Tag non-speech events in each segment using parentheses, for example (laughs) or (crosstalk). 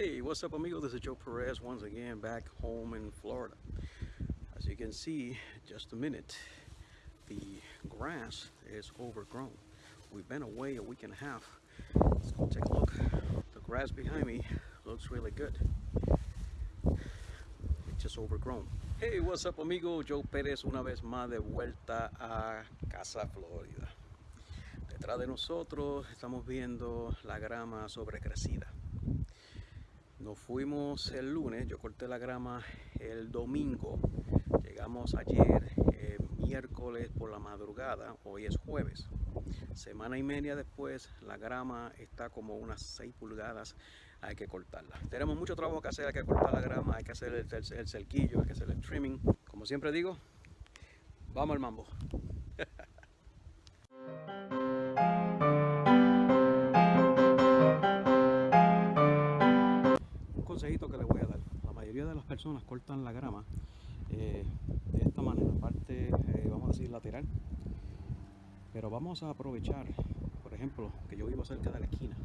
Hey, what's up amigo? This is Joe Perez once again back home in Florida. As you can see, just a minute, the grass is overgrown. We've been away a week and a half. Let's go take a look. The grass behind me looks really good. It's just overgrown. Hey, what's up amigo? Joe Pérez una vez más de vuelta a Casa Florida. Detrás de nosotros estamos viendo la grama sobrecrecida. Nos fuimos el lunes, yo corté la grama el domingo, llegamos ayer eh, miércoles por la madrugada, hoy es jueves. Semana y media después la grama está como unas 6 pulgadas, hay que cortarla. Tenemos mucho trabajo que hacer, hay que cortar la grama, hay que hacer el, el, el cerquillo, hay que hacer el trimming. Como siempre digo, vamos al mambo. (laughs) consejito que le voy a dar. La mayoría de las personas cortan la grama eh, de esta manera, parte, eh, vamos a decir, lateral. Pero vamos a aprovechar, por ejemplo, que yo vivo cerca de la esquina.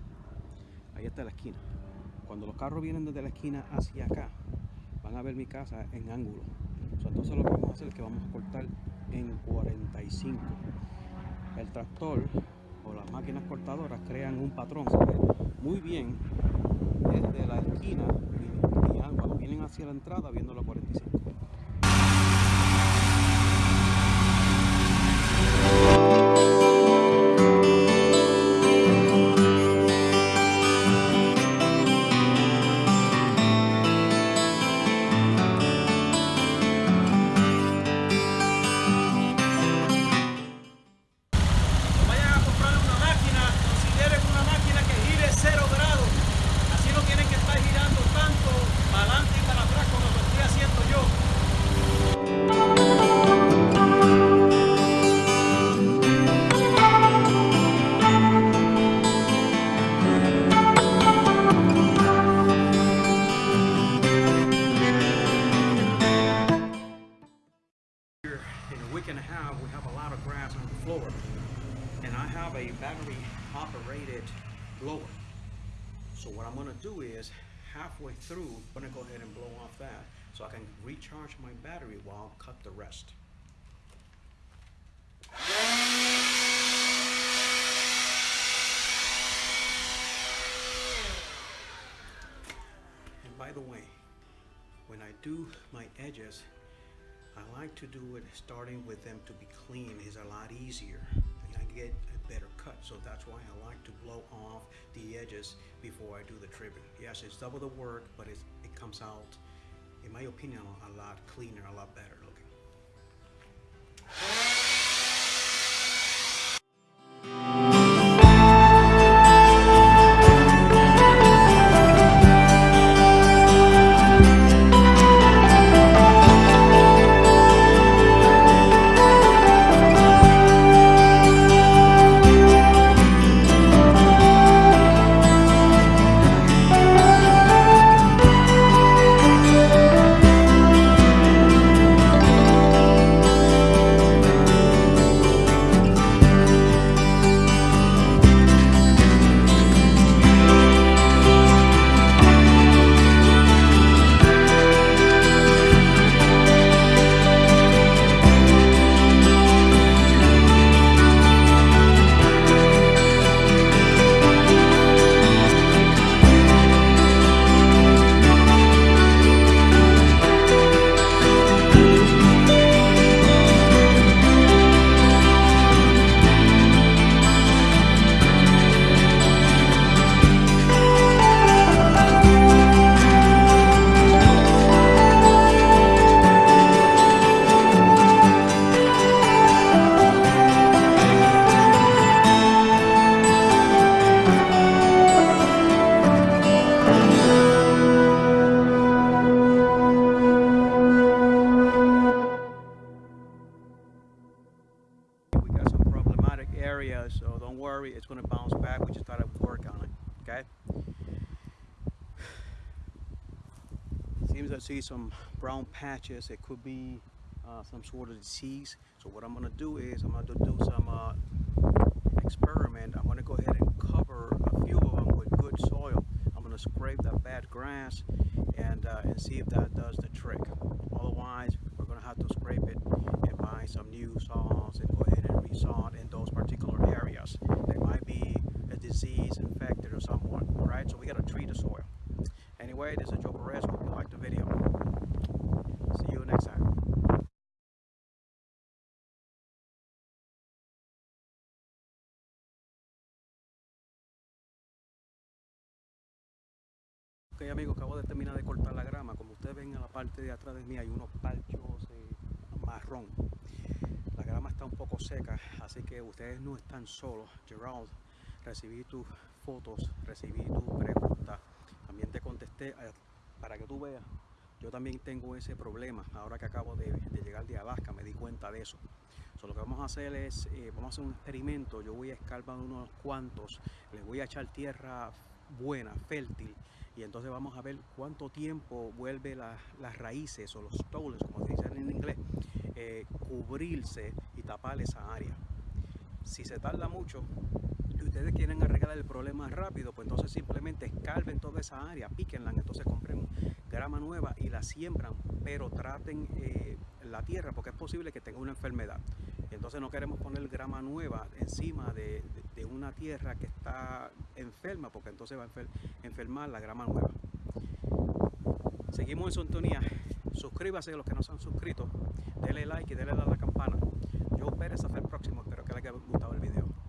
Ahí está la esquina. Cuando los carros vienen desde la esquina hacia acá, van a ver mi casa en ángulo. entonces lo que vamos a hacer es que vamos a cortar en 45. El tractor o las máquinas cortadoras crean un patrón. muy bien desde la esquina hacia la entrada viendo la 45. So what I'm gonna do is halfway through, I'm gonna go ahead and blow off that so I can recharge my battery while I cut the rest. And by the way, when I do my edges, I like to do it starting with them to be clean is a lot easier. I get a better cut. So that's why I like to blow off the edges before I do the trimming. Yes, it's double the work, but it comes out, in my opinion, a lot cleaner, a lot better looking. so don't worry, it's gonna bounce back. We just gotta work on it, okay? (sighs) Seems I see some brown patches. It could be uh, some sort of disease. So what I'm gonna do is I'm gonna do some uh, experiment. I'm gonna go ahead and cover a few of them with good soil. I'm gonna scrape the bad grass and, uh, and see if that does the trick. Otherwise, we're going to have to scrape it and buy some new saws and go ahead and resod disease infected or someone, right? So we got to treat the soil. Anyway, this is Joe Perez. Hope you liked the video. See you next time. Ok amigos, acabo de terminar de cortar la grama. Como ustedes ven en la parte de atrás de mí hay unos parchos eh, marrón. La grama está un poco seca, así que ustedes no están solos. Gerald, recibí tus fotos, recibí tus preguntas. También te contesté eh, para que tú veas. Yo también tengo ese problema. Ahora que acabo de, llegar de Alaska me di cuenta de eso. So, lo que vamos a hacer es, eh, vamos a hacer un experimento. Yo voy a escarbar unos cuantos, les voy a echar tierra buena, fértil y entonces vamos a ver cuánto tiempo vuelve la, las raíces o los stoles, como se dice en inglés, eh, cubrirse y tapar esa área. Si se tarda mucho ustedes quieren arreglar el problema rápido, pues entonces simplemente escarben toda esa área, píquenla, entonces compren grama nueva y la siembran, pero traten eh, la tierra porque es posible que tenga una enfermedad. Entonces no queremos poner grama nueva encima de, una tierra que está enferma porque entonces va a enfermar la grama nueva. Seguimos en sintonía. Suscríbase a los que no se han suscrito. Denle like y denle a la campana. Yo Pérez hasta el próximo. Espero que les haya gustado el video.